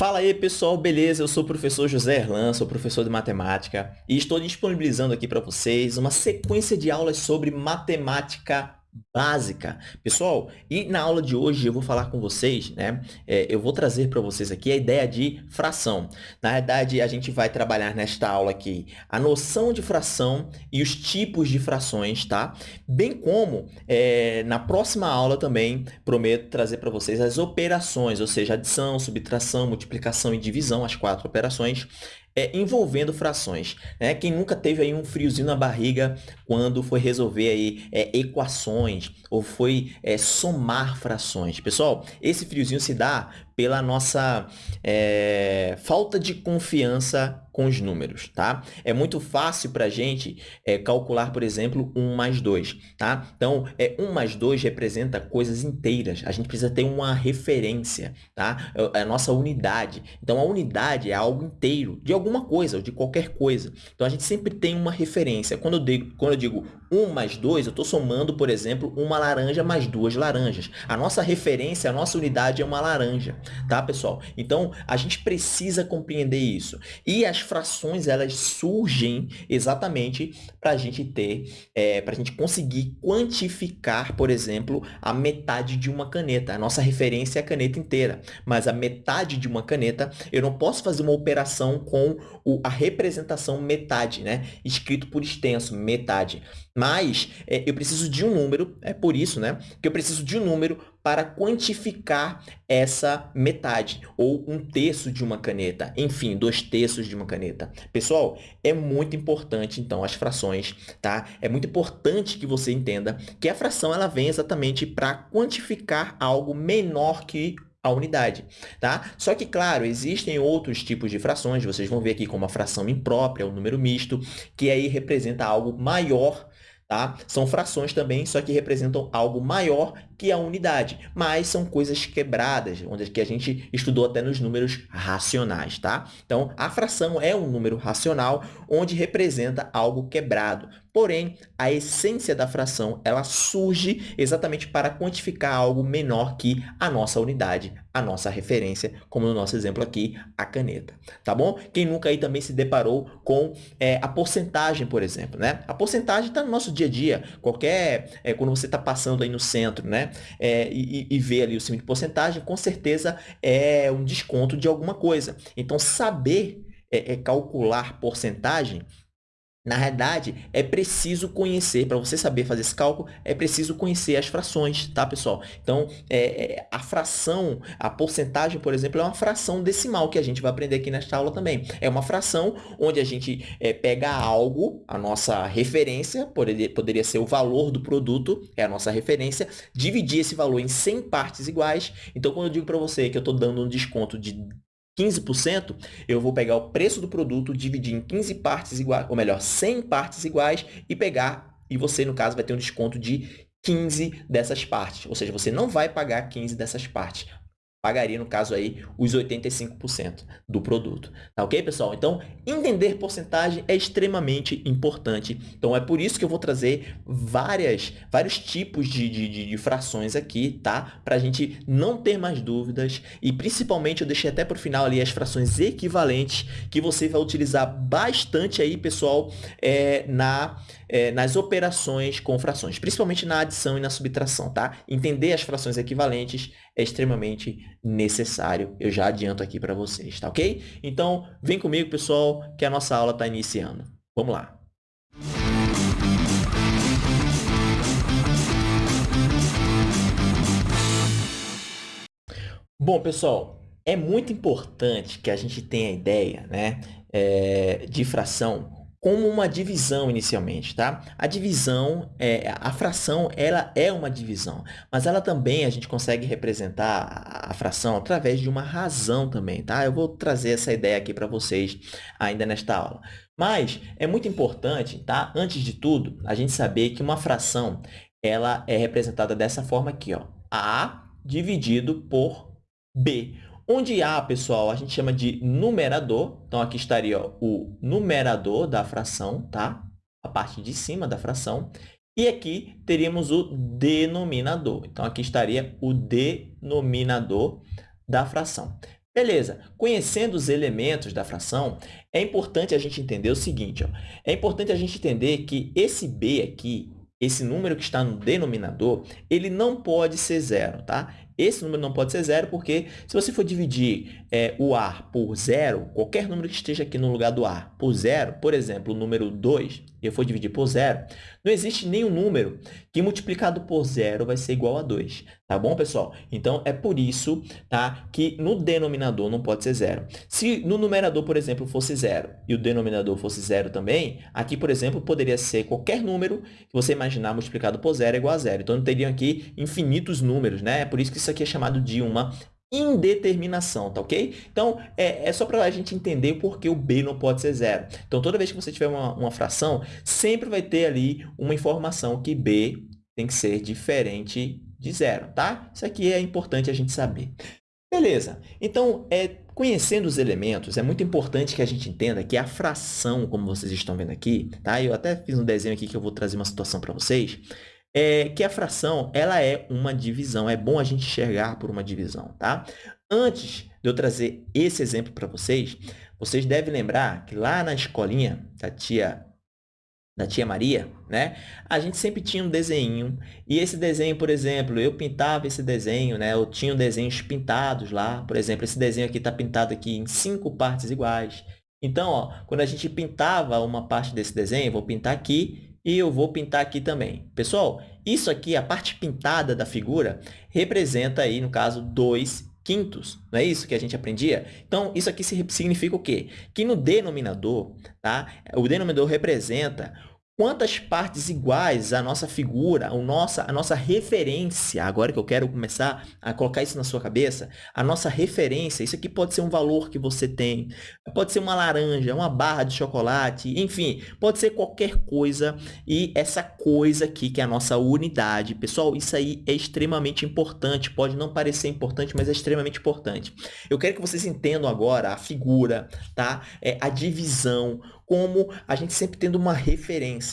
Fala aí, pessoal, beleza? Eu sou o professor José Erlan, sou professor de matemática e estou disponibilizando aqui para vocês uma sequência de aulas sobre matemática básica. Pessoal, e na aula de hoje eu vou falar com vocês, né? É, eu vou trazer para vocês aqui a ideia de fração. Na verdade, a gente vai trabalhar nesta aula aqui a noção de fração e os tipos de frações, tá? Bem como é, na próxima aula também prometo trazer para vocês as operações, ou seja, adição, subtração, multiplicação e divisão, as quatro operações é, envolvendo frações. Né? Quem nunca teve aí um friozinho na barriga quando foi resolver aí, é, equações ou foi é, somar frações? Pessoal, esse friozinho se dá pela nossa é, falta de confiança com os números, tá? É muito fácil para a gente é, calcular, por exemplo, 1 mais 2, tá? Então, é, 1 mais 2 representa coisas inteiras. A gente precisa ter uma referência, tá? É, é a nossa unidade. Então, a unidade é algo inteiro, de alguma coisa, ou de qualquer coisa. Então, a gente sempre tem uma referência. Quando eu digo, quando eu digo 1 mais 2, eu estou somando, por exemplo, uma laranja mais duas laranjas. A nossa referência, a nossa unidade é uma laranja tá, pessoal? Então, a gente precisa compreender isso. E as frações, elas surgem exatamente para a gente ter, é, para a gente conseguir quantificar, por exemplo, a metade de uma caneta. A nossa referência é a caneta inteira, mas a metade de uma caneta, eu não posso fazer uma operação com o, a representação metade, né? Escrito por extenso, metade. Mas é, eu preciso de um número, é por isso né, que eu preciso de um número para quantificar essa metade, ou um terço de uma caneta, enfim, dois terços de uma caneta. Pessoal, é muito importante, então, as frações, tá? É muito importante que você entenda que a fração ela vem exatamente para quantificar algo menor que a unidade, tá? Só que, claro, existem outros tipos de frações, vocês vão ver aqui como a fração imprópria, o número misto, que aí representa algo maior Tá? São frações também, só que representam algo maior que a unidade, mas são coisas quebradas, onde que a gente estudou até nos números racionais. Tá? Então, a fração é um número racional onde representa algo quebrado. Porém, a essência da fração ela surge exatamente para quantificar algo menor que a nossa unidade, a nossa referência, como no nosso exemplo aqui, a caneta. Tá bom? Quem nunca aí também se deparou com é, a porcentagem, por exemplo. Né? A porcentagem está no nosso dia a dia. Qualquer, é, quando você está passando aí no centro né? É, e, e vê ali o símbolo de porcentagem, com certeza é um desconto de alguma coisa. Então, saber é, é calcular porcentagem na realidade, é preciso conhecer, para você saber fazer esse cálculo, é preciso conhecer as frações, tá, pessoal? Então, é, é, a fração, a porcentagem, por exemplo, é uma fração decimal, que a gente vai aprender aqui nesta aula também. É uma fração onde a gente é, pega algo, a nossa referência, poderia, poderia ser o valor do produto, é a nossa referência, dividir esse valor em 100 partes iguais. Então, quando eu digo para você que eu estou dando um desconto de 15%, eu vou pegar o preço do produto, dividir em 15 partes iguais, ou melhor, 100 partes iguais e pegar, e você, no caso, vai ter um desconto de 15 dessas partes. Ou seja, você não vai pagar 15 dessas partes pagaria, no caso aí, os 85% do produto. Tá ok, pessoal? Então, entender porcentagem é extremamente importante. Então, é por isso que eu vou trazer várias, vários tipos de, de, de frações aqui, tá? Para a gente não ter mais dúvidas e, principalmente, eu deixei até para o final ali as frações equivalentes que você vai utilizar bastante aí, pessoal, é, na é, nas operações com frações, principalmente na adição e na subtração, tá? Entender as frações equivalentes é extremamente necessário, eu já adianto aqui para vocês, tá ok? Então, vem comigo, pessoal, que a nossa aula está iniciando. Vamos lá! Bom, pessoal, é muito importante que a gente tenha a ideia né, é, de fração como uma divisão inicialmente, tá? A divisão, é, a fração, ela é uma divisão, mas ela também, a gente consegue representar a fração através de uma razão também, tá? Eu vou trazer essa ideia aqui para vocês ainda nesta aula. Mas é muito importante, tá? Antes de tudo, a gente saber que uma fração, ela é representada dessa forma aqui, ó. A dividido por B. Onde A, pessoal, a gente chama de numerador. Então, aqui estaria ó, o numerador da fração, tá? A parte de cima da fração. E aqui teríamos o denominador. Então, aqui estaria o denominador da fração. Beleza, conhecendo os elementos da fração, é importante a gente entender o seguinte, ó. é importante a gente entender que esse b aqui, esse número que está no denominador, ele não pode ser zero, tá? Esse número não pode ser zero porque se você for dividir é, o A por zero, qualquer número que esteja aqui no lugar do A por zero, por exemplo, o número 2, e eu for dividir por zero, não existe nenhum número que multiplicado por zero vai ser igual a 2. Tá bom, pessoal? Então, é por isso tá, que no denominador não pode ser zero. Se no numerador, por exemplo, fosse zero e o denominador fosse zero também, aqui, por exemplo, poderia ser qualquer número que você imaginar multiplicado por zero é igual a zero. Então, teriam aqui infinitos números, né? É por isso que isso aqui é chamado de uma indeterminação, tá ok? Então, é, é só para a gente entender por que o b não pode ser zero. Então, toda vez que você tiver uma, uma fração, sempre vai ter ali uma informação que b tem que ser diferente de zero, tá? Isso aqui é importante a gente saber. Beleza. Então, é, conhecendo os elementos, é muito importante que a gente entenda que a fração, como vocês estão vendo aqui, tá? Eu até fiz um desenho aqui que eu vou trazer uma situação para vocês é que a fração ela é uma divisão. É bom a gente enxergar por uma divisão, tá? Antes de eu trazer esse exemplo para vocês, vocês devem lembrar que lá na escolinha da tia da tia Maria, né? A gente sempre tinha um desenho, e esse desenho, por exemplo, eu pintava esse desenho, né? Eu tinha desenhos pintados lá, por exemplo, esse desenho aqui está pintado aqui em cinco partes iguais. Então, ó, quando a gente pintava uma parte desse desenho, vou pintar aqui, e eu vou pintar aqui também. Pessoal, isso aqui, a parte pintada da figura, representa aí, no caso, 2 quintos. Não é isso que a gente aprendia? Então, isso aqui significa o quê? Que no denominador, tá? o denominador representa quantas partes iguais a nossa figura, a nossa, a nossa referência, agora que eu quero começar a colocar isso na sua cabeça, a nossa referência, isso aqui pode ser um valor que você tem, pode ser uma laranja, uma barra de chocolate, enfim, pode ser qualquer coisa e essa coisa aqui que é a nossa unidade. Pessoal, isso aí é extremamente importante, pode não parecer importante, mas é extremamente importante. Eu quero que vocês entendam agora a figura, tá? É, a divisão, como a gente sempre tendo uma referência.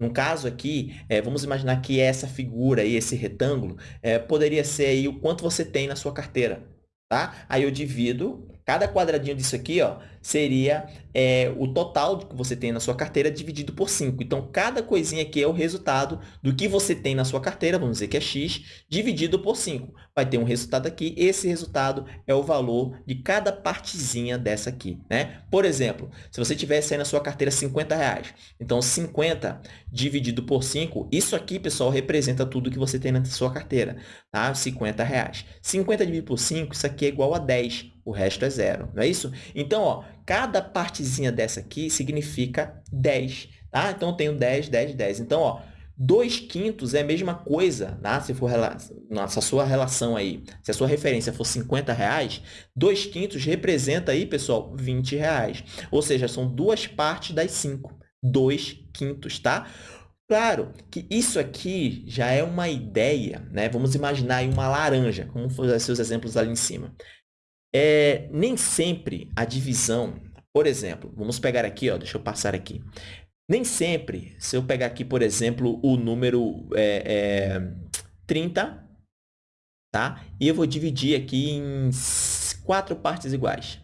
No caso aqui, é, vamos imaginar que essa figura aí, esse retângulo, é, poderia ser aí o quanto você tem na sua carteira. Tá? Aí eu divido Cada quadradinho disso aqui ó, seria é, o total que você tem na sua carteira dividido por 5. Então, cada coisinha aqui é o resultado do que você tem na sua carteira, vamos dizer que é x, dividido por 5. Vai ter um resultado aqui, esse resultado é o valor de cada partezinha dessa aqui. Né? Por exemplo, se você tivesse aí na sua carteira 50 reais, então 50 dividido por 5, isso aqui, pessoal, representa tudo que você tem na sua carteira, tá? 50 reais. 50 dividido por 5, isso aqui é igual a 10 o resto é zero, não é isso? Então, ó, cada partezinha dessa aqui significa 10, tá? Então, eu tenho 10, 10, 10. Então, ó, 2 quintos é a mesma coisa, tá? se for nossa sua relação aí, se a sua referência for 50 reais, 2 quintos representa aí, pessoal, 20 reais. Ou seja, são duas partes das 5, 2 quintos, tá? Claro que isso aqui já é uma ideia, né? Vamos imaginar aí uma laranja, como foram seus exemplos ali em cima. É, nem sempre a divisão, por exemplo, vamos pegar aqui, ó, deixa eu passar aqui. Nem sempre, se eu pegar aqui, por exemplo, o número é, é, 30, tá? E eu vou dividir aqui em quatro partes iguais.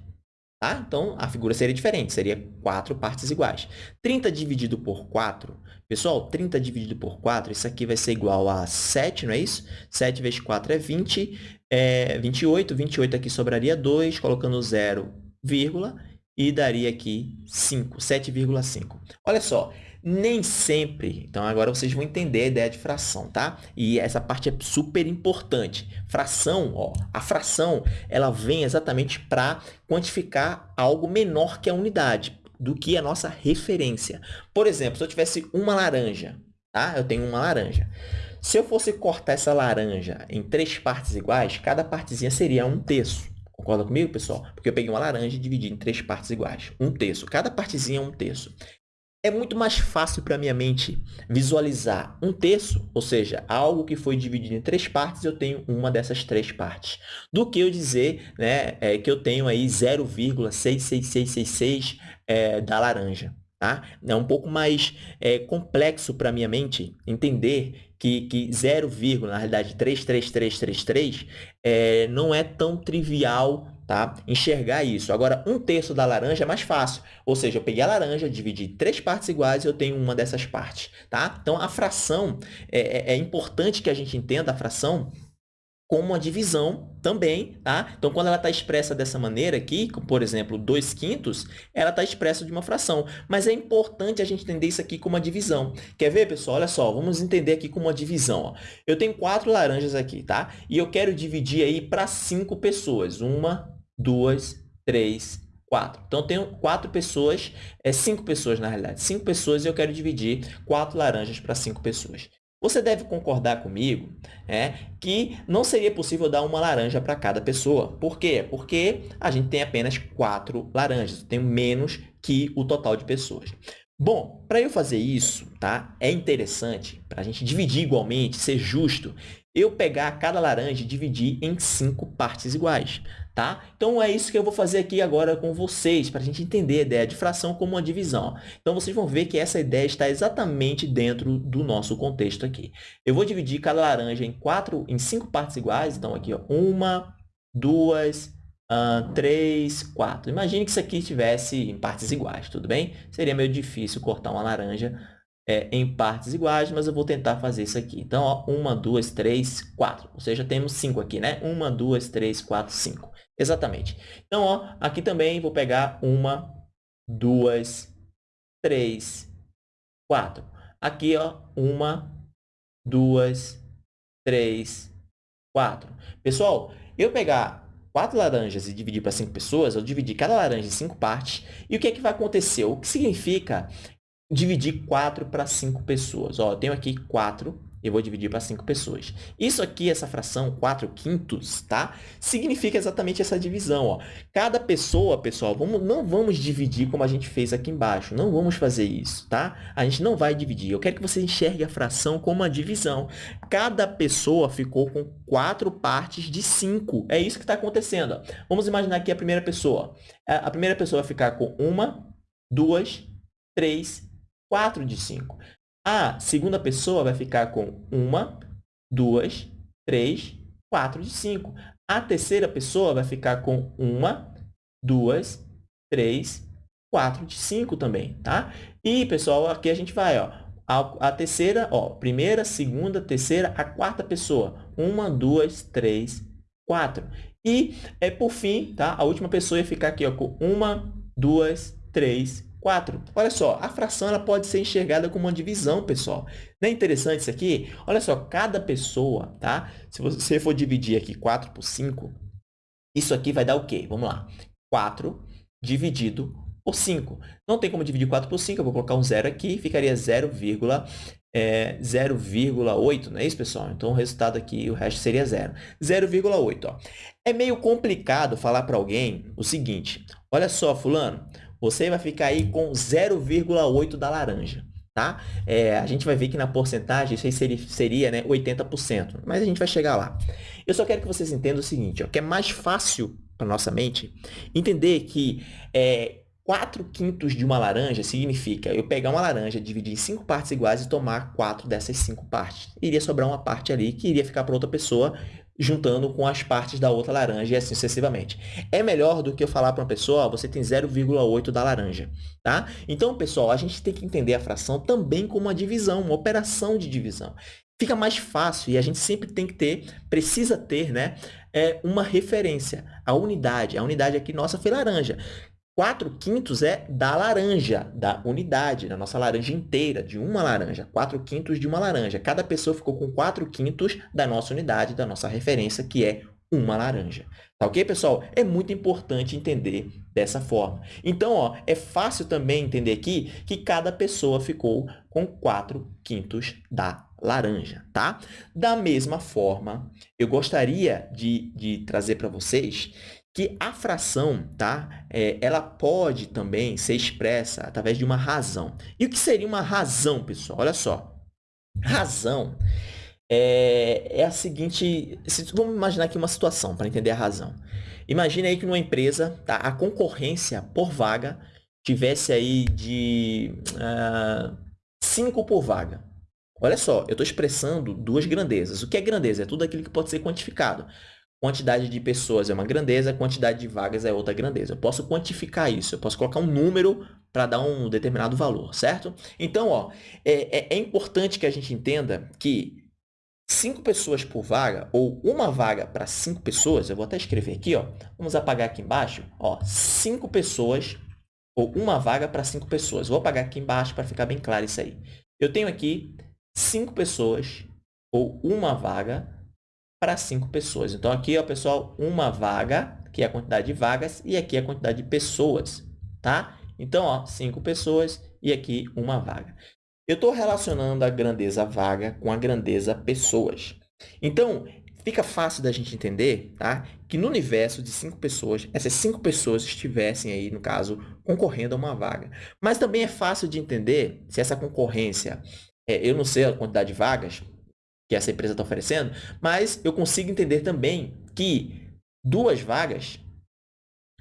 Tá? Então, a figura seria diferente, seria quatro partes iguais. 30 dividido por 4, pessoal, 30 dividido por 4, isso aqui vai ser igual a 7, não é isso? 7 vezes 4 é 20, é 28, 28 aqui sobraria 2, colocando 0, vírgula, e daria aqui 5, 7,5. Olha só, nem sempre, então agora vocês vão entender a ideia de fração, tá? E essa parte é super importante. Fração, ó, a fração, ela vem exatamente para quantificar algo menor que a unidade, do que a nossa referência. Por exemplo, se eu tivesse uma laranja, tá? Eu tenho uma laranja. Se eu fosse cortar essa laranja em três partes iguais, cada partezinha seria um terço. Concorda comigo, pessoal? Porque eu peguei uma laranja e dividi em três partes iguais. Um terço. Cada partezinha é um terço. É muito mais fácil para minha mente visualizar um terço, ou seja, algo que foi dividido em três partes, eu tenho uma dessas três partes, do que eu dizer né, é, que eu tenho aí 0,66666 é, da laranja. Tá? É um pouco mais é, complexo para minha mente entender que, que 0, na realidade 33333 é, não é tão trivial tá? enxergar isso. Agora, um terço da laranja é mais fácil. Ou seja, eu peguei a laranja, dividi três partes iguais e eu tenho uma dessas partes. Tá? Então, a fração, é, é, é importante que a gente entenda a fração como uma divisão também, tá? Então, quando ela está expressa dessa maneira aqui, por exemplo, 2 quintos, ela está expressa de uma fração. Mas é importante a gente entender isso aqui como uma divisão. Quer ver, pessoal? Olha só, vamos entender aqui como uma divisão. Ó. Eu tenho quatro laranjas aqui, tá? E eu quero dividir aí para cinco pessoas. Uma, duas, três, quatro. Então, eu tenho quatro pessoas, é cinco pessoas, na realidade. Cinco pessoas e eu quero dividir quatro laranjas para cinco pessoas. Você deve concordar comigo é, que não seria possível dar uma laranja para cada pessoa. Por quê? Porque a gente tem apenas quatro laranjas, tem menos que o total de pessoas. Bom, para eu fazer isso, tá? é interessante, para a gente dividir igualmente, ser justo, eu pegar cada laranja e dividir em cinco partes iguais. Tá? Então, é isso que eu vou fazer aqui agora com vocês, para a gente entender a ideia de fração como uma divisão. Então, vocês vão ver que essa ideia está exatamente dentro do nosso contexto aqui. Eu vou dividir cada laranja em, quatro, em cinco partes iguais. Então, aqui, ó, uma, duas, uh, três, quatro. Imagine que isso aqui estivesse em partes iguais, tudo bem? Seria meio difícil cortar uma laranja é, em partes iguais, mas eu vou tentar fazer isso aqui. Então, ó, uma, duas, três, quatro. Ou seja, temos cinco aqui, né? Uma, duas, três, quatro, cinco. Exatamente. Então, ó, aqui também vou pegar uma, duas, três, quatro. Aqui, ó, uma, duas, três, quatro. Pessoal, eu pegar quatro laranjas e dividir para cinco pessoas, eu dividi cada laranja em cinco partes. E o que é que vai acontecer? O que significa dividir quatro para cinco pessoas? Ó, eu tenho aqui quatro eu vou dividir para 5 pessoas. Isso aqui, essa fração 4 quintos, tá? Significa exatamente essa divisão, ó. Cada pessoa, pessoal, vamos, não vamos dividir como a gente fez aqui embaixo. Não vamos fazer isso, tá? A gente não vai dividir. Eu quero que você enxergue a fração como uma divisão. Cada pessoa ficou com 4 partes de 5. É isso que está acontecendo. Ó. Vamos imaginar aqui a primeira pessoa. A primeira pessoa vai ficar com uma, duas, três, 4 de 5. A segunda pessoa vai ficar com uma, duas, três, quatro de cinco. A terceira pessoa vai ficar com uma, duas, três, quatro de cinco também, tá? E, pessoal, aqui a gente vai, ó, a, terceira, ó, primeira, segunda, terceira, a quarta pessoa. Uma, duas, três, quatro. E, é, por fim, tá? A última pessoa ia ficar aqui, ó, com uma, duas, três, 4. Olha só, a fração ela pode ser enxergada como uma divisão, pessoal. Não é interessante isso aqui? Olha só, cada pessoa, tá? Se você for dividir aqui 4 por 5, isso aqui vai dar o quê? Vamos lá. 4 dividido por 5. Não tem como dividir 4 por 5, eu vou colocar um zero aqui, ficaria 0,8, é, 0,8, não é isso, pessoal? Então, o resultado aqui, o resto seria 0. 0,8, É meio complicado falar para alguém o seguinte, olha só, fulano, você vai ficar aí com 0,8 da laranja. Tá? É, a gente vai ver que na porcentagem isso aí seria, seria né, 80%, mas a gente vai chegar lá. Eu só quero que vocês entendam o seguinte, ó, que é mais fácil para nossa mente entender que é, 4 quintos de uma laranja significa eu pegar uma laranja, dividir em 5 partes iguais e tomar 4 dessas 5 partes. Iria sobrar uma parte ali que iria ficar para outra pessoa juntando com as partes da outra laranja e assim sucessivamente. É melhor do que eu falar para uma pessoa, ó, você tem 0,8 da laranja, tá? Então, pessoal, a gente tem que entender a fração também como uma divisão, uma operação de divisão. Fica mais fácil e a gente sempre tem que ter, precisa ter, né, é uma referência, a unidade. A unidade aqui nossa foi laranja. 4 quintos é da laranja, da unidade, da nossa laranja inteira, de uma laranja. 4 quintos de uma laranja. Cada pessoa ficou com 4 quintos da nossa unidade, da nossa referência, que é uma laranja. Tá ok, pessoal? É muito importante entender dessa forma. Então, ó, é fácil também entender aqui que cada pessoa ficou com 4 quintos da laranja, tá? Da mesma forma, eu gostaria de, de trazer para vocês que a fração, tá? É, ela pode também ser expressa através de uma razão. E o que seria uma razão, pessoal? Olha só. Razão é, é a seguinte... Vamos imaginar aqui uma situação para entender a razão. Imagina aí que numa empresa, tá? a concorrência por vaga tivesse aí de 5 uh, por vaga. Olha só, eu estou expressando duas grandezas. O que é grandeza? É tudo aquilo que pode ser quantificado. Quantidade de pessoas é uma grandeza, quantidade de vagas é outra grandeza. Eu posso quantificar isso, eu posso colocar um número para dar um determinado valor, certo? Então, ó, é, é, é importante que a gente entenda que cinco pessoas por vaga, ou uma vaga para cinco pessoas, eu vou até escrever aqui, ó, vamos apagar aqui embaixo, ó, cinco pessoas, ou uma vaga para cinco pessoas. Vou apagar aqui embaixo para ficar bem claro isso aí. Eu tenho aqui cinco pessoas, ou uma vaga para cinco pessoas. Então, aqui, ó, pessoal, uma vaga, que é a quantidade de vagas, e aqui é a quantidade de pessoas, tá? Então, ó, cinco pessoas e aqui uma vaga. Eu estou relacionando a grandeza vaga com a grandeza pessoas. Então, fica fácil da gente entender tá? que no universo de cinco pessoas, essas cinco pessoas estivessem aí, no caso, concorrendo a uma vaga. Mas também é fácil de entender se essa concorrência, é, eu não sei a quantidade de vagas, que essa empresa está oferecendo, mas eu consigo entender também que duas vagas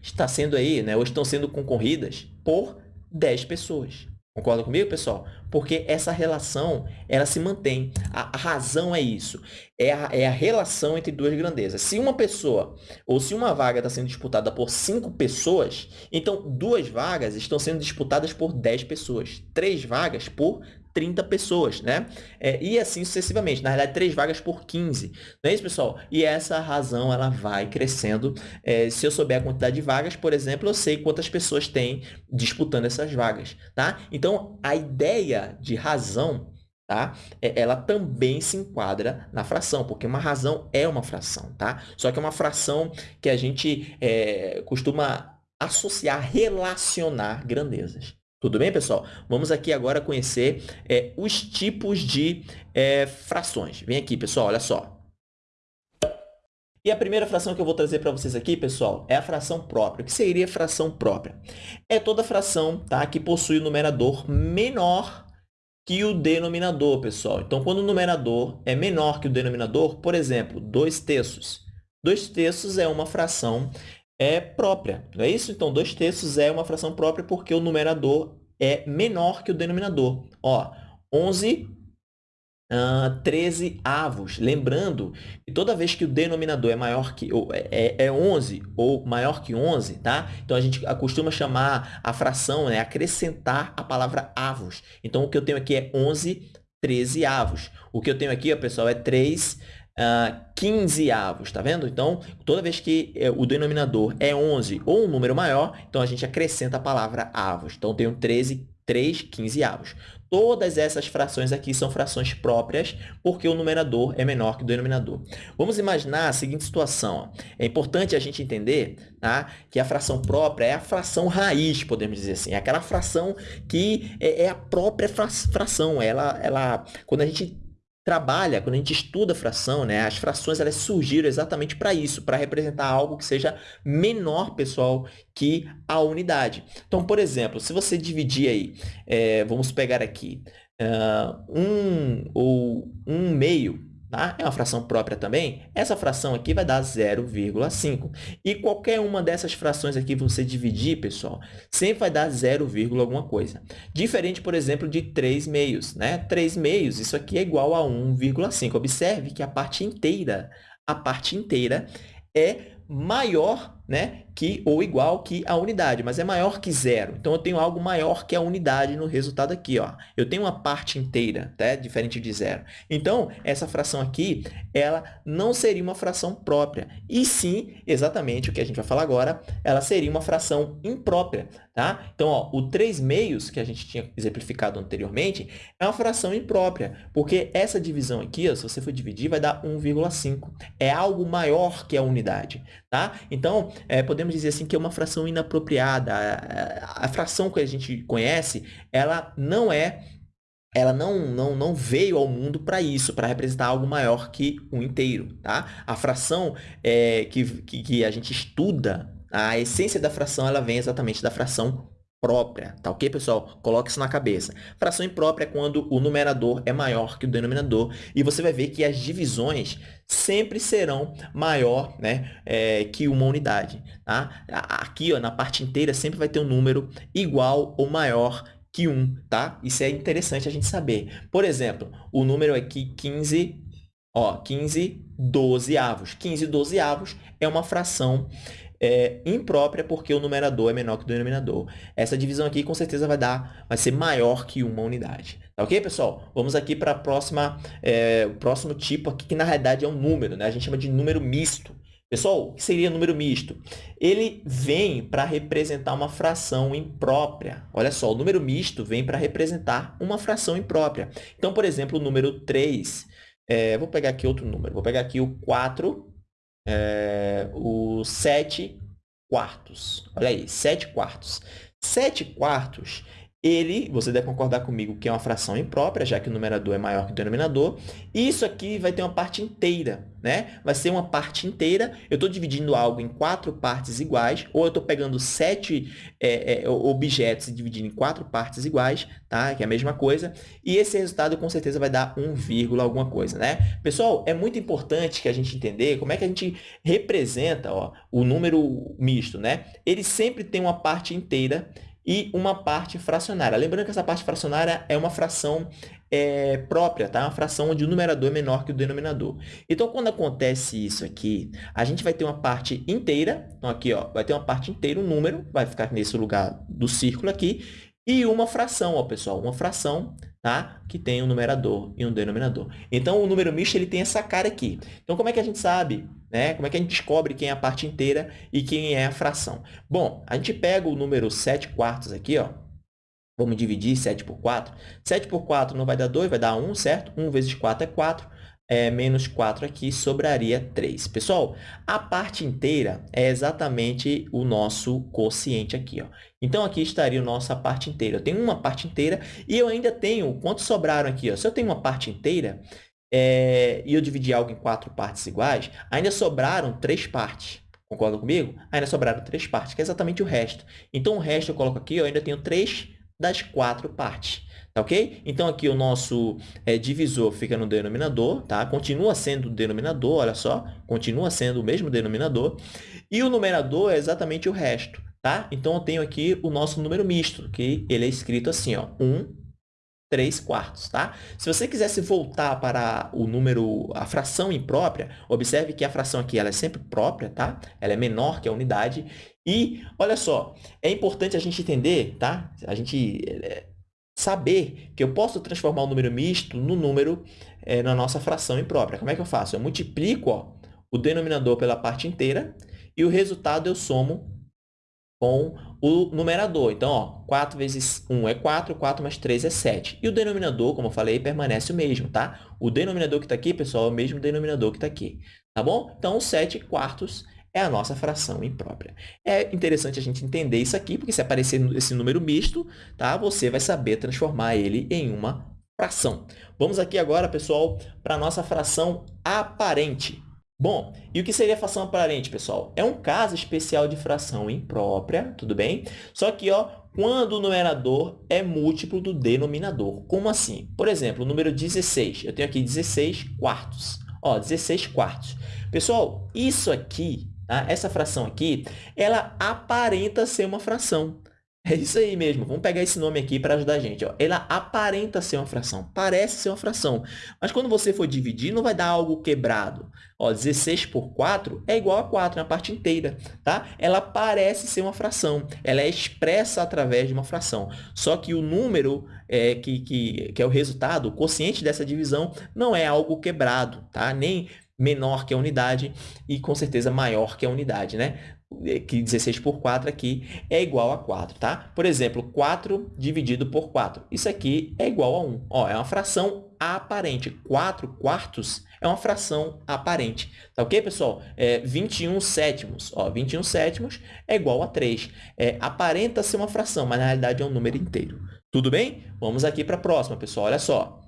está sendo aí, né, ou estão sendo concorridas por 10 pessoas. Concorda comigo, pessoal? Porque essa relação, ela se mantém. A, a razão é isso. É a, é a, relação entre duas grandezas. Se uma pessoa, ou se uma vaga está sendo disputada por cinco pessoas, então duas vagas estão sendo disputadas por 10 pessoas. Três vagas por 30 pessoas, né? É, e assim sucessivamente. Na verdade, três vagas por 15. Não é isso, pessoal? E essa razão, ela vai crescendo. É, se eu souber a quantidade de vagas, por exemplo, eu sei quantas pessoas tem disputando essas vagas, tá? Então, a ideia de razão, tá? É, ela também se enquadra na fração, porque uma razão é uma fração, tá? Só que é uma fração que a gente é, costuma associar, relacionar grandezas. Tudo bem, pessoal? Vamos aqui agora conhecer é, os tipos de é, frações. Vem aqui, pessoal, olha só. E a primeira fração que eu vou trazer para vocês aqui, pessoal, é a fração própria. O que seria fração própria? É toda fração tá, que possui o numerador menor que o denominador, pessoal. Então, quando o numerador é menor que o denominador, por exemplo, 2 terços. 2 terços é uma fração é própria, não é isso? Então, 2 terços é uma fração própria porque o numerador é menor que o denominador. Ó, 11, uh, 13 avos. Lembrando que toda vez que o denominador é maior que ou é, é 11 ou maior que 11, tá? Então, a gente costuma chamar a fração, né, acrescentar a palavra avos. Então, o que eu tenho aqui é 11 13 avos. O que eu tenho aqui, ó, pessoal, é 3 uh, 15 avos, tá vendo? Então, toda vez que eh, o denominador é 11 ou um número maior, então a gente acrescenta a palavra avos. Então, tenho 13, 3, 15 avos. Todas essas frações aqui são frações próprias, porque o numerador é menor que o denominador. Vamos imaginar a seguinte situação. Ó. É importante a gente entender tá, que a fração própria é a fração raiz, podemos dizer assim. É aquela fração que é, é a própria fração. Ela, ela, quando a gente trabalha, quando a gente estuda fração, né, as frações elas surgiram exatamente para isso, para representar algo que seja menor, pessoal, que a unidade. Então, por exemplo, se você dividir aí, é, vamos pegar aqui, uh, um ou um meio tá? é uma fração própria também, essa fração aqui vai dar 0,5. E qualquer uma dessas frações aqui você dividir, pessoal, sempre vai dar 0, alguma coisa. Diferente, por exemplo, de 3 meios. Né? 3 meios, isso aqui é igual a 1,5. Observe que a parte inteira, a parte inteira é maior né, que ou igual que a unidade, mas é maior que zero. Então, eu tenho algo maior que a unidade no resultado aqui. Ó. Eu tenho uma parte inteira, tá? diferente de zero. Então, essa fração aqui, ela não seria uma fração própria, e sim, exatamente o que a gente vai falar agora, ela seria uma fração imprópria. Tá? Então, ó, o 3 meios, que a gente tinha exemplificado anteriormente, é uma fração imprópria, porque essa divisão aqui, ó, se você for dividir, vai dar 1,5. É algo maior que a unidade. Tá? Então, é, podemos dizer assim que é uma fração inapropriada. A, a, a fração que a gente conhece, ela não é ela não, não, não veio ao mundo para isso, para representar algo maior que um inteiro. Tá? A fração é, que, que, que, a gente estuda, a essência da fração, ela vem exatamente da fração própria, tá ok, pessoal? Coloque isso na cabeça. Fração imprópria é quando o numerador é maior que o denominador e você vai ver que as divisões sempre serão maior né, é, que uma unidade. Tá? Aqui, ó, na parte inteira, sempre vai ter um número igual ou maior que 1, tá? Isso é interessante a gente saber. Por exemplo, o número aqui 15 Ó, 15 dozeavos. 15 dozeavos é uma fração é, imprópria porque o numerador é menor que o denominador. Essa divisão aqui, com certeza, vai dar, vai ser maior que uma unidade. Tá ok, pessoal? Vamos aqui para a próxima, é, o próximo tipo aqui, que na realidade é um número, né? A gente chama de número misto. Pessoal, o que seria número misto? Ele vem para representar uma fração imprópria. Olha só, o número misto vem para representar uma fração imprópria. Então, por exemplo, o número 3, é, vou pegar aqui outro número, vou pegar aqui o 4 é, o 7 quartos. Olha aí, 7 quartos. 7 quartos ele, você deve concordar comigo que é uma fração imprópria, já que o numerador é maior que o denominador. Isso aqui vai ter uma parte inteira, né? Vai ser uma parte inteira. Eu estou dividindo algo em quatro partes iguais, ou eu estou pegando sete é, é, objetos e dividindo em quatro partes iguais, tá? Que é a mesma coisa. E esse resultado, com certeza, vai dar 1, alguma coisa, né? Pessoal, é muito importante que a gente entender como é que a gente representa ó, o número misto, né? Ele sempre tem uma parte inteira e uma parte fracionária. Lembrando que essa parte fracionária é uma fração é, própria, tá? Uma fração onde o numerador é menor que o denominador. Então, quando acontece isso aqui, a gente vai ter uma parte inteira, então aqui ó, vai ter uma parte inteira, um número, vai ficar nesse lugar do círculo aqui, e uma fração, ó, pessoal, uma fração tá? que tem um numerador e um denominador. Então, o número misto ele tem essa cara aqui. Então, como é que a gente sabe? Né? Como é que a gente descobre quem é a parte inteira e quem é a fração? Bom, a gente pega o número 7 quartos aqui, ó. vamos dividir 7 por 4. 7 por 4 não vai dar 2, vai dar 1, certo? 1 vezes 4 é 4 é, menos 4 aqui, sobraria 3. Pessoal, a parte inteira é exatamente o nosso quociente aqui. Ó. Então, aqui estaria a nossa parte inteira. Eu tenho uma parte inteira e eu ainda tenho, quantos sobraram aqui? Ó? Se eu tenho uma parte inteira é, e eu dividir algo em quatro partes iguais, ainda sobraram três partes. Concorda comigo? Ainda sobraram três partes, que é exatamente o resto. Então, o resto eu coloco aqui, eu ainda tenho três das quatro partes. Tá ok? Então, aqui o nosso é, divisor fica no denominador, tá? Continua sendo o denominador, olha só, continua sendo o mesmo denominador. E o numerador é exatamente o resto, tá? Então, eu tenho aqui o nosso número misto, que ele é escrito assim, ó, 1, 3 quartos, tá? Se você quisesse voltar para o número, a fração imprópria, observe que a fração aqui ela é sempre própria, tá? Ela é menor que a unidade. E, olha só, é importante a gente entender, tá? A gente é, saber que eu posso transformar o número misto no número é, na nossa fração imprópria. Como é que eu faço? Eu multiplico ó, o denominador pela parte inteira e o resultado eu somo com o numerador. Então, ó, 4 vezes 1 é 4, 4 mais 3 é 7. E o denominador, como eu falei, permanece o mesmo, tá? O denominador que está aqui, pessoal, é o mesmo denominador que está aqui, tá bom? Então, 7 quartos é a nossa fração imprópria. É interessante a gente entender isso aqui, porque se aparecer esse número misto, tá? você vai saber transformar ele em uma fração. Vamos aqui agora, pessoal, para a nossa fração aparente. Bom, e o que seria fração aparente, pessoal? É um caso especial de fração imprópria, tudo bem? Só que, ó, quando o numerador é múltiplo do denominador. Como assim? Por exemplo, o número 16. Eu tenho aqui 16 quartos. Ó, 16 quartos. Pessoal, isso aqui Tá? Essa fração aqui, ela aparenta ser uma fração. É isso aí mesmo. Vamos pegar esse nome aqui para ajudar a gente. Ó. Ela aparenta ser uma fração, parece ser uma fração. Mas quando você for dividir, não vai dar algo quebrado. Ó, 16 por 4 é igual a 4 na parte inteira. Tá? Ela parece ser uma fração. Ela é expressa através de uma fração. Só que o número é, que, que, que é o resultado, o quociente dessa divisão, não é algo quebrado. Tá? Nem menor que a unidade e, com certeza, maior que a unidade, né? Que 16 por 4 aqui é igual a 4, tá? Por exemplo, 4 dividido por 4. Isso aqui é igual a 1. Ó, é uma fração aparente. 4 quartos é uma fração aparente. Tá ok, pessoal? É 21 sétimos. Ó, 21 sétimos é igual a 3. É, aparenta ser uma fração, mas na realidade é um número inteiro. Tudo bem? Vamos aqui para a próxima, pessoal. Olha só.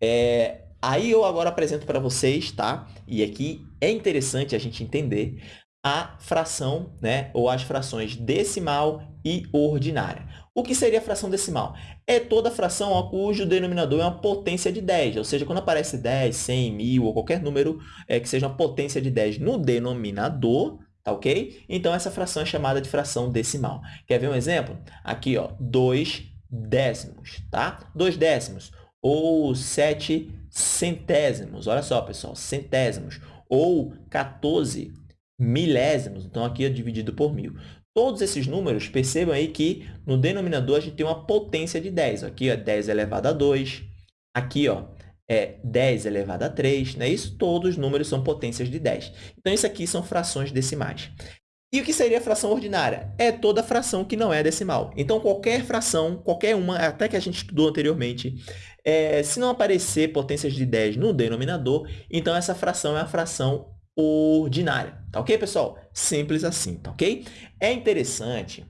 É, Aí eu agora apresento para vocês, tá? E aqui é interessante a gente entender a fração, né? Ou as frações decimal e ordinária. O que seria a fração decimal? É toda fração ó, cujo denominador é uma potência de 10, ou seja, quando aparece 10, 100, 1000 ou qualquer número é, que seja uma potência de 10 no denominador, tá ok? Então, essa fração é chamada de fração decimal. Quer ver um exemplo? Aqui, ó, 2 décimos, tá? 2 décimos. ou 7 centésimos. Olha só, pessoal, centésimos. Ou 14 milésimos. Então, aqui é dividido por mil. Todos esses números, percebam aí que no denominador a gente tem uma potência de 10. Aqui, é 10 elevado a 2. Aqui, ó, é 10 elevado a 3. Não é isso? Todos os números são potências de 10. Então, isso aqui são frações decimais. E o que seria fração ordinária? É toda fração que não é decimal. Então, qualquer fração, qualquer uma, até que a gente estudou anteriormente, é, se não aparecer potências de 10 no denominador, então essa fração é a fração ordinária. Tá ok, pessoal? Simples assim, tá ok? É interessante,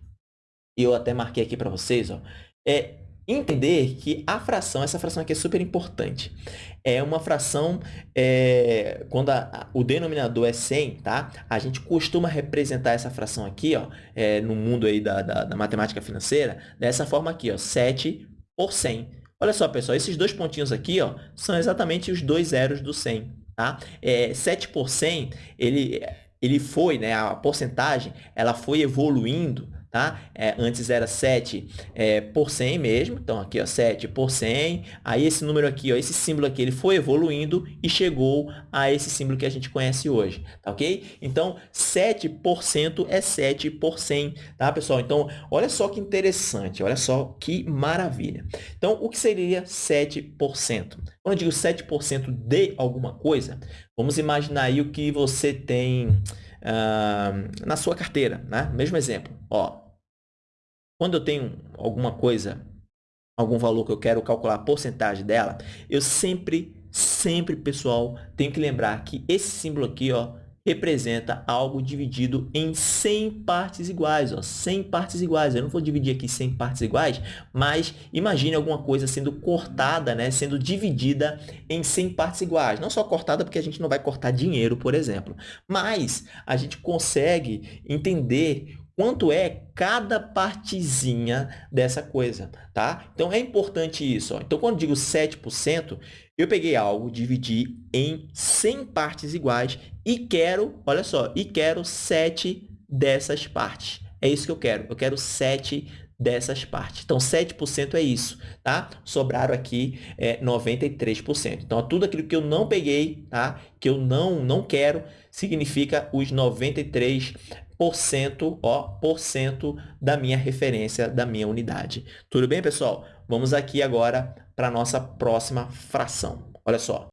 e eu até marquei aqui para vocês, ó, é entender que a fração, essa fração aqui é super importante. É uma fração, é, quando a, o denominador é 100, tá? A gente costuma representar essa fração aqui, ó, é, no mundo aí da, da, da, matemática financeira, dessa forma aqui, ó, 7 por 100. Olha só, pessoal, esses dois pontinhos aqui, ó, são exatamente os dois zeros do 100. Tá? É, 7 por 100, ele, ele foi, né, a porcentagem, ela foi evoluindo tá? É, antes era 7 é, por 100 mesmo, então aqui, ó, 7 por 100, aí esse número aqui, ó, esse símbolo aqui, ele foi evoluindo e chegou a esse símbolo que a gente conhece hoje, tá ok? Então, 7% é 7 por 100, tá, pessoal? Então, olha só que interessante, olha só que maravilha. Então, o que seria 7%? Quando eu digo 7% de alguma coisa, vamos imaginar aí o que você tem uh, na sua carteira, né? Mesmo exemplo, ó, quando eu tenho alguma coisa, algum valor que eu quero calcular a porcentagem dela, eu sempre, sempre, pessoal, tenho que lembrar que esse símbolo aqui, ó, representa algo dividido em 100 partes iguais, ó, 100 partes iguais. Eu não vou dividir aqui 100 partes iguais, mas imagine alguma coisa sendo cortada, né, sendo dividida em 100 partes iguais. Não só cortada porque a gente não vai cortar dinheiro, por exemplo, mas a gente consegue entender quanto é cada partezinha dessa coisa, tá? Então, é importante isso. Ó. Então, quando digo 7%, eu peguei algo, dividi em 100 partes iguais e quero, olha só, e quero 7 dessas partes. É isso que eu quero. Eu quero 7 dessas partes. Então, 7% é isso, tá? Sobraram aqui é, 93%. Então, tudo aquilo que eu não peguei, tá? Que eu não, não quero, significa os 93% cento, ó, por cento da minha referência, da minha unidade. Tudo bem, pessoal? Vamos aqui agora para a nossa próxima fração. Olha só.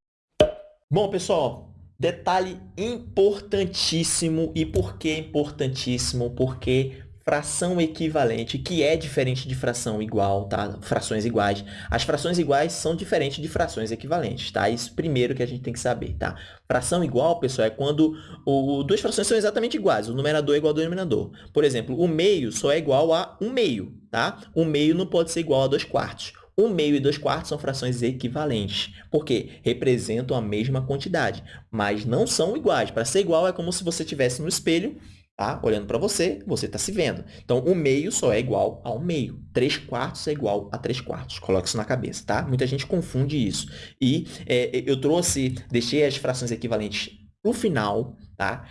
Bom, pessoal, detalhe importantíssimo. E por que importantíssimo? Porque fração equivalente, que é diferente de fração igual, tá? Frações iguais. As frações iguais são diferentes de frações equivalentes, tá? Isso primeiro que a gente tem que saber, tá? Fração igual, pessoal, é quando o, duas frações são exatamente iguais. O numerador é igual ao denominador. Por exemplo, o meio só é igual a um meio, tá? Um meio não pode ser igual a dois quartos. Um meio e dois quartos são frações equivalentes, porque representam a mesma quantidade, mas não são iguais. Para ser igual, é como se você estivesse no espelho Tá? Olhando para você, você está se vendo. Então, o meio só é igual ao meio. 3 quartos é igual a 3 quartos. Coloque isso na cabeça, tá? Muita gente confunde isso. E é, eu trouxe, deixei as frações equivalentes para o final, tá?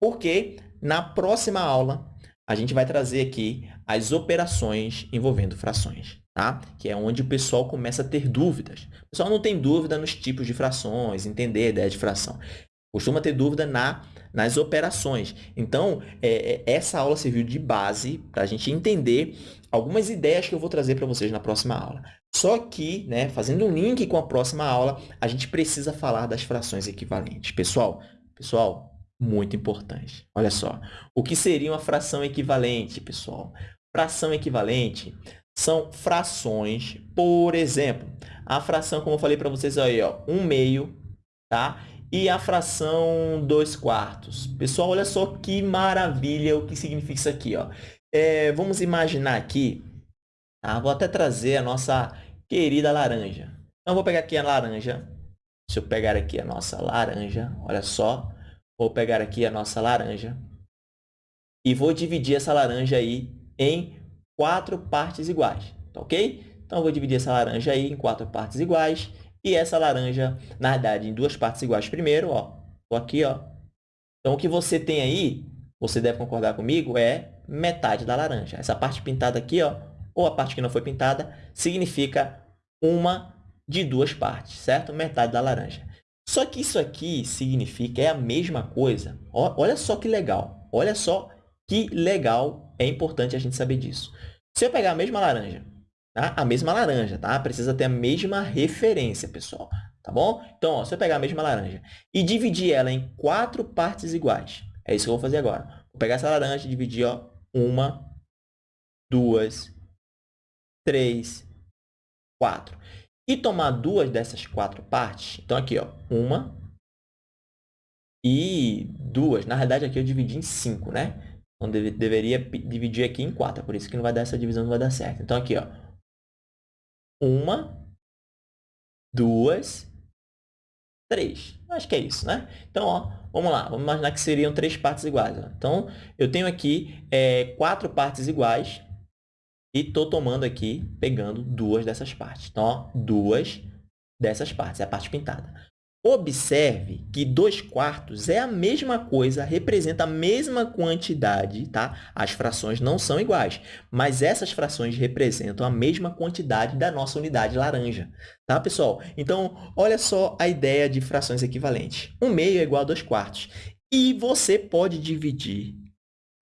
Porque na próxima aula, a gente vai trazer aqui as operações envolvendo frações, tá? Que é onde o pessoal começa a ter dúvidas. O pessoal não tem dúvida nos tipos de frações, entender a ideia de fração. Costuma ter dúvida na nas operações. Então, é, é essa aula serviu de base para a gente entender algumas ideias que eu vou trazer para vocês na próxima aula. Só que, né, fazendo um link com a próxima aula, a gente precisa falar das frações equivalentes. Pessoal, pessoal, muito importante. Olha só, o que seria uma fração equivalente, pessoal? Fração equivalente são frações, por exemplo, a fração, como eu falei para vocês aí, ó, 1 meio, tá? E a fração 2 quartos. Pessoal, olha só que maravilha o que significa isso aqui. Ó. É, vamos imaginar aqui, tá? vou até trazer a nossa querida laranja. Então, vou pegar aqui a laranja. Deixa eu pegar aqui a nossa laranja. Olha só. Vou pegar aqui a nossa laranja. E vou dividir essa laranja aí em quatro partes iguais. Tá ok? Então, vou dividir essa laranja aí em quatro partes iguais. E essa laranja, na verdade, em duas partes iguais primeiro, ó. Tô aqui, ó. Então, o que você tem aí, você deve concordar comigo, é metade da laranja. Essa parte pintada aqui, ó, ou a parte que não foi pintada, significa uma de duas partes, certo? Metade da laranja. Só que isso aqui significa, é a mesma coisa. Olha só que legal. Olha só que legal. É importante a gente saber disso. Se eu pegar a mesma laranja, tá? a mesma laranja, tá? Precisa ter a mesma referência, pessoal. Tá bom? Então, ó, se eu pegar a mesma laranja e dividir ela em quatro partes iguais, é isso que eu vou fazer agora. Vou pegar essa laranja e dividir, ó, uma, duas, três, quatro. E tomar duas dessas quatro partes. Então, aqui, ó, uma e duas. Na realidade, aqui eu dividi em cinco, né? Então, deve, deveria dividir aqui em quatro. Por isso que não vai dar essa divisão, não vai dar certo. Então, aqui, ó, uma, duas, três. Acho que é isso, né? Então, ó, vamos lá. Vamos imaginar que seriam três partes iguais. Ó. Então, eu tenho aqui é, quatro partes iguais e estou tomando aqui, pegando duas dessas partes. Então, ó, duas dessas partes, é a parte pintada. Observe que 2 quartos é a mesma coisa, representa a mesma quantidade, tá? As frações não são iguais, mas essas frações representam a mesma quantidade da nossa unidade laranja, tá, pessoal? Então, olha só a ideia de frações equivalentes. 1 meio é igual a 2 quartos. E você pode dividir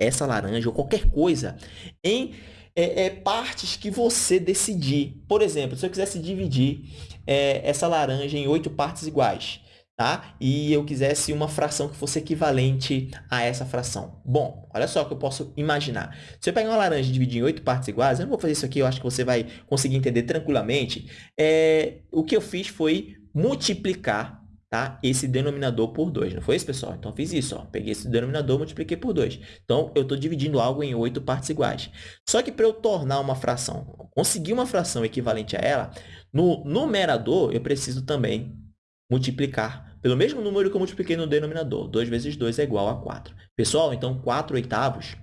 essa laranja ou qualquer coisa em é, é, partes que você decidir. Por exemplo, se eu quisesse dividir é, essa laranja em oito partes iguais, tá? E eu quisesse uma fração que fosse equivalente a essa fração. Bom, olha só o que eu posso imaginar. Se eu pegar uma laranja e dividir em oito partes iguais, eu não vou fazer isso aqui, eu acho que você vai conseguir entender tranquilamente. É, o que eu fiz foi multiplicar tá? esse denominador por 2. Não foi isso, pessoal? Então, fiz isso. Ó. Peguei esse denominador, multipliquei por 2. Então, eu estou dividindo algo em oito partes iguais. Só que para eu tornar uma fração, conseguir uma fração equivalente a ela, no numerador, eu preciso também multiplicar pelo mesmo número que eu multipliquei no denominador. 2 vezes 2 é igual a 4. Pessoal, então, 4 oitavos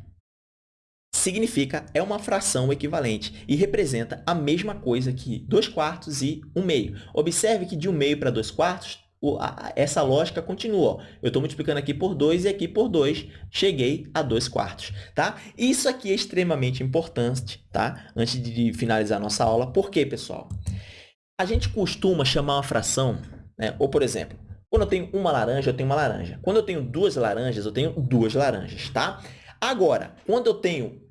significa é uma fração equivalente e representa a mesma coisa que 2 quartos e 1 meio. Observe que de 1 meio para 2 quartos essa lógica continua. Eu estou multiplicando aqui por 2 e aqui por 2, cheguei a 2 quartos. Tá? Isso aqui é extremamente importante, tá? antes de finalizar a nossa aula. Por quê, pessoal? A gente costuma chamar uma fração, né? ou por exemplo, quando eu tenho uma laranja, eu tenho uma laranja. Quando eu tenho duas laranjas, eu tenho duas laranjas. Tá? Agora, quando eu tenho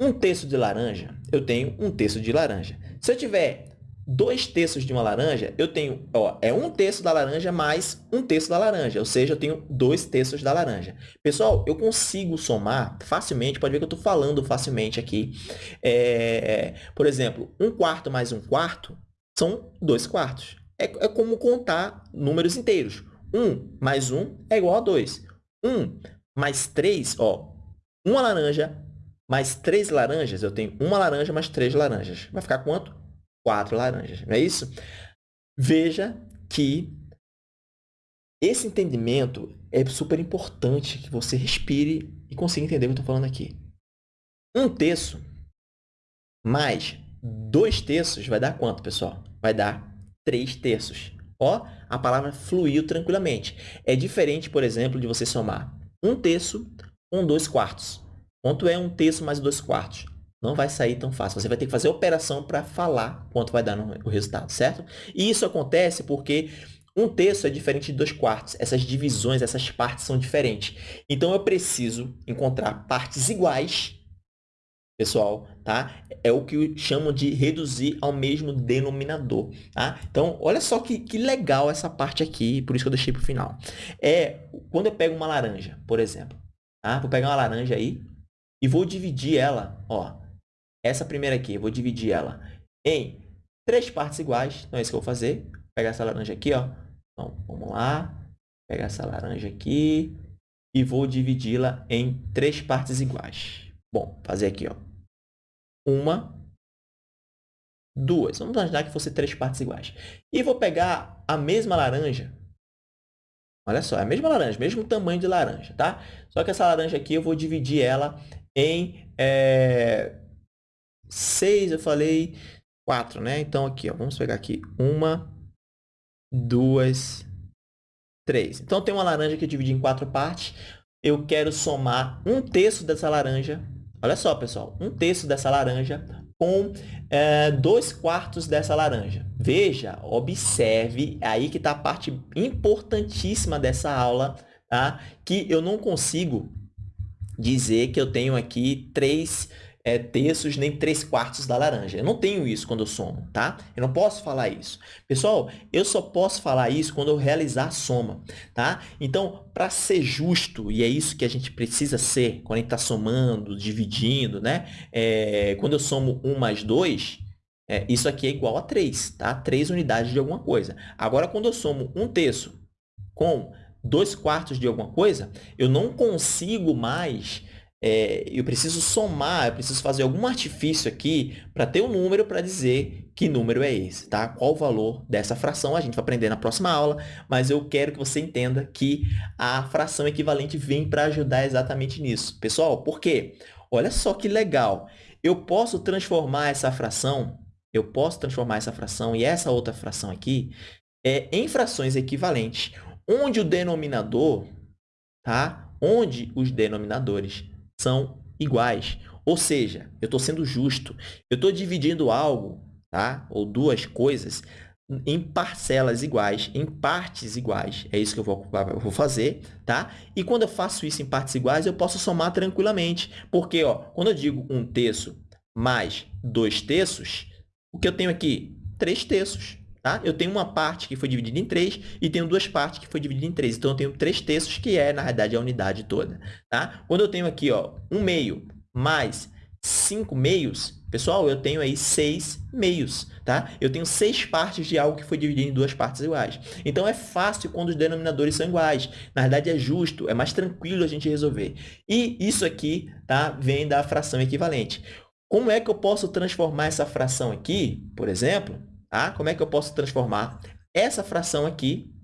um terço de laranja, eu tenho um terço de laranja. Se eu tiver dois terços de uma laranja, eu tenho, ó, é um terço da laranja mais um terço da laranja, ou seja, eu tenho dois terços da laranja. Pessoal, eu consigo somar facilmente, pode ver que eu estou falando facilmente aqui. É, por exemplo, um quarto mais um quarto são dois quartos. É, é como contar números inteiros. Um mais um é igual a dois. Um mais três, ó, uma laranja mais três laranjas, eu tenho uma laranja mais três laranjas. Vai ficar quanto? Quatro laranjas, não é isso? Veja que esse entendimento é super importante que você respire e consiga entender o que eu estou falando aqui. Um terço mais dois terços vai dar quanto, pessoal? Vai dar três terços. Ó, a palavra fluiu tranquilamente. É diferente, por exemplo, de você somar um terço com dois quartos. Quanto é um terço mais dois quartos? Não vai sair tão fácil. Você vai ter que fazer operação para falar quanto vai dar no, o resultado, certo? E isso acontece porque um terço é diferente de dois quartos. Essas divisões, essas partes são diferentes. Então, eu preciso encontrar partes iguais, pessoal, tá? É o que chamam de reduzir ao mesmo denominador, tá? Então, olha só que, que legal essa parte aqui, por isso que eu deixei para o final. É, quando eu pego uma laranja, por exemplo, tá? Vou pegar uma laranja aí e vou dividir ela, ó, essa primeira aqui, eu vou dividir ela em três partes iguais. Então, é isso que eu vou fazer. Vou pegar essa laranja aqui, ó. Então, vamos lá. Pegar essa laranja aqui e vou dividi-la em três partes iguais. Bom, fazer aqui, ó. Uma, duas. Vamos imaginar que fosse três partes iguais. E vou pegar a mesma laranja. Olha só, é a mesma laranja, mesmo tamanho de laranja, tá? Só que essa laranja aqui eu vou dividir ela em é, 6, eu falei 4, né? Então, aqui, ó, vamos pegar aqui. Uma, duas, três. Então, tem uma laranja que eu dividi em quatro partes. Eu quero somar um terço dessa laranja. Olha só, pessoal. Um terço dessa laranja com é, dois quartos dessa laranja. Veja, observe, aí que está a parte importantíssima dessa aula, tá? que eu não consigo dizer que eu tenho aqui três é, terços nem três quartos da laranja. Eu não tenho isso quando eu somo, tá? Eu não posso falar isso. Pessoal, eu só posso falar isso quando eu realizar a soma, tá? Então, para ser justo, e é isso que a gente precisa ser quando a gente está somando, dividindo, né? É, quando eu somo 1 mais 2, é, isso aqui é igual a 3, tá? 3 unidades de alguma coisa. Agora, quando eu somo 1 terço com 2 quartos de alguma coisa, eu não consigo mais é, eu preciso somar, eu preciso fazer algum artifício aqui para ter um número para dizer que número é esse, tá? Qual o valor dessa fração, a gente vai aprender na próxima aula, mas eu quero que você entenda que a fração equivalente vem para ajudar exatamente nisso. Pessoal, por quê? Olha só que legal. Eu posso transformar essa fração, eu posso transformar essa fração e essa outra fração aqui é, em frações equivalentes, onde o denominador, tá? Onde os denominadores são iguais. Ou seja, eu estou sendo justo. Eu estou dividindo algo, tá? ou duas coisas, em parcelas iguais, em partes iguais. É isso que eu vou, vou fazer. Tá? E quando eu faço isso em partes iguais, eu posso somar tranquilamente. Porque ó, quando eu digo um terço mais dois terços, o que eu tenho aqui? Três terços. Tá? Eu tenho uma parte que foi dividida em 3 e tenho duas partes que foi dividida em 3. Então, eu tenho 3 terços, que é, na realidade, a unidade toda. Tá? Quando eu tenho aqui ó, 1 meio mais 5 meios, pessoal, eu tenho aí 6 meios. Tá? Eu tenho 6 partes de algo que foi dividido em duas partes iguais. Então, é fácil quando os denominadores são iguais. Na verdade, é justo, é mais tranquilo a gente resolver. E isso aqui tá, vem da fração equivalente. Como é que eu posso transformar essa fração aqui, por exemplo, Tá? Como é que eu posso transformar essa fração aqui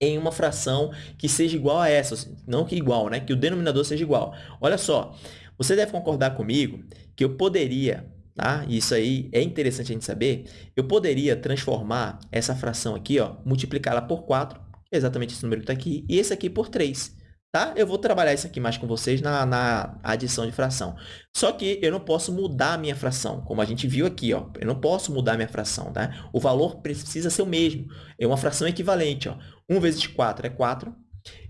em uma fração que seja igual a essa, não que igual, né? que o denominador seja igual. Olha só, você deve concordar comigo que eu poderia, tá? isso aí é interessante a gente saber, eu poderia transformar essa fração aqui, multiplicá-la por 4, é exatamente esse número que está aqui, e esse aqui por 3 tá? Eu vou trabalhar isso aqui mais com vocês na, na adição de fração. Só que eu não posso mudar a minha fração, como a gente viu aqui, ó. Eu não posso mudar a minha fração, tá? O valor precisa ser o mesmo. É uma fração equivalente, ó. 1 vezes 4 é 4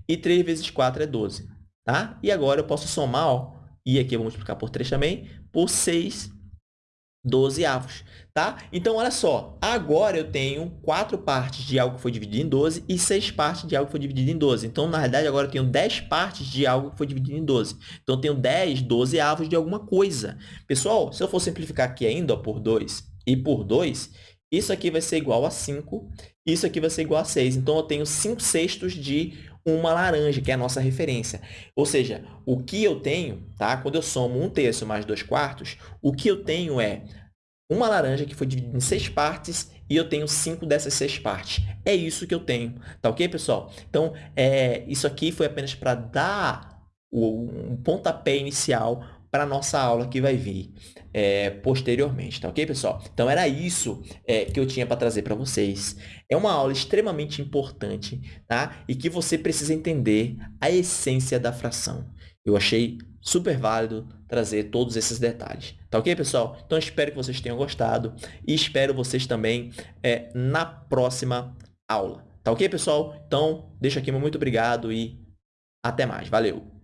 e 3 vezes 4 é 12, tá? E agora eu posso somar, ó, e aqui eu vou multiplicar por 3 também, por 6 12 avos, tá? Então, olha só, agora eu tenho quatro partes de algo que foi dividido em 12 e seis partes de algo que foi dividido em 12. Então, na realidade, agora eu tenho 10 partes de algo que foi dividido em 12. Então, eu tenho 10, 12 avos de alguma coisa. Pessoal, se eu for simplificar aqui ainda ó, por 2 e por 2, isso aqui vai ser igual a 5, isso aqui vai ser igual a 6. Então, eu tenho 5 sextos de uma laranja, que é a nossa referência. Ou seja, o que eu tenho, tá? quando eu somo um terço mais dois quartos, o que eu tenho é uma laranja que foi dividida em seis partes e eu tenho cinco dessas seis partes. É isso que eu tenho, tá ok, pessoal? Então, é, isso aqui foi apenas para dar o, um pontapé inicial para a nossa aula que vai vir é, posteriormente, tá ok, pessoal? Então, era isso é, que eu tinha para trazer para vocês. É uma aula extremamente importante, tá? E que você precisa entender a essência da fração. Eu achei super válido trazer todos esses detalhes. Tá ok, pessoal? Então, espero que vocês tenham gostado e espero vocês também é, na próxima aula. Tá ok, pessoal? Então, deixo aqui meu muito obrigado e até mais. Valeu!